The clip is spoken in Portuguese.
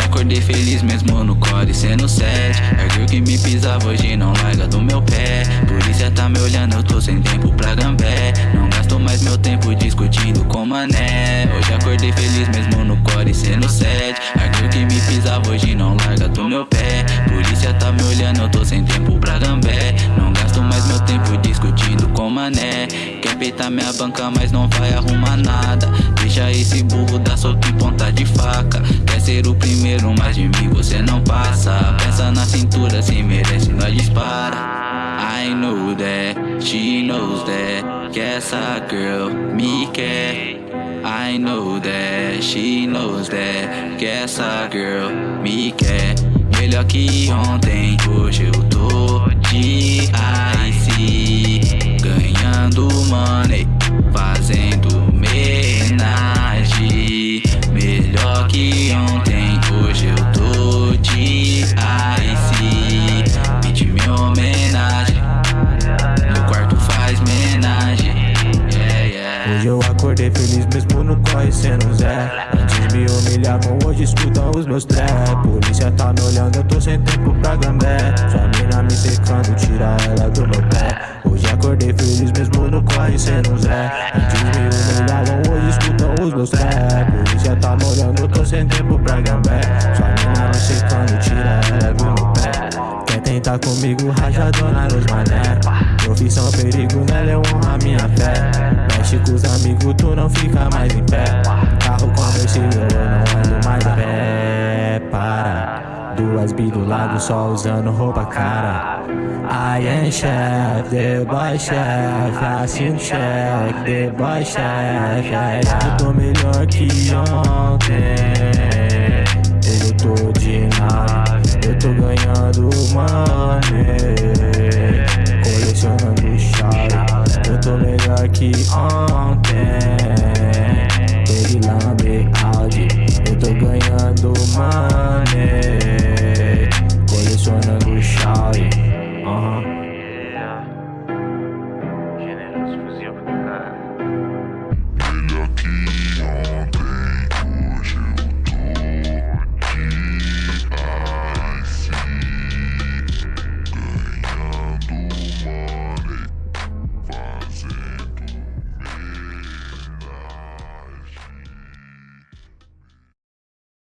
acordei feliz mesmo no core sendo sete. Ergueu que me pisava hoje não larga do meu pé. Polícia tá me olhando, eu tô sem tempo pra gambé Não gasto mais meu tempo discutindo com mané. Hoje acordei feliz mesmo no core sendo sete. Ergueu que me pisava hoje não larga do meu pé. Polícia tá me olhando, eu tô sem tempo pra gambé Não gasto mais meu tempo discutindo com mané. Quer peitar minha banca mas não vai arrumar nada. Deixa esse burro dar ser o primeiro, mas de mim você não passa. Pensa na cintura, se merece, nós dispara. I know that, she knows that. Que essa girl me quer. I know that, she knows that. Que essa girl me quer. Melhor que ontem, hoje eu tô de acordei feliz mesmo no corre sendo Zé. Antes me humilhavam, hoje escutam os meus trap. Polícia tá me olhando, eu tô sem tempo pra gambé Sua mina me secando, tira ela do meu pé. Hoje acordei feliz mesmo no corre sendo Zé. Antes me humilhavam, hoje escutam os meus trap. Polícia tá me olhando, eu tô sem tempo pra gambé Sua mina me secando, tira ela do meu pé. Quer tentar comigo, rajadona nos mané Bi do lado, só usando roupa cara. I am chef, the boy chef Assino check, the boy chef. Eu tô melhor que ontem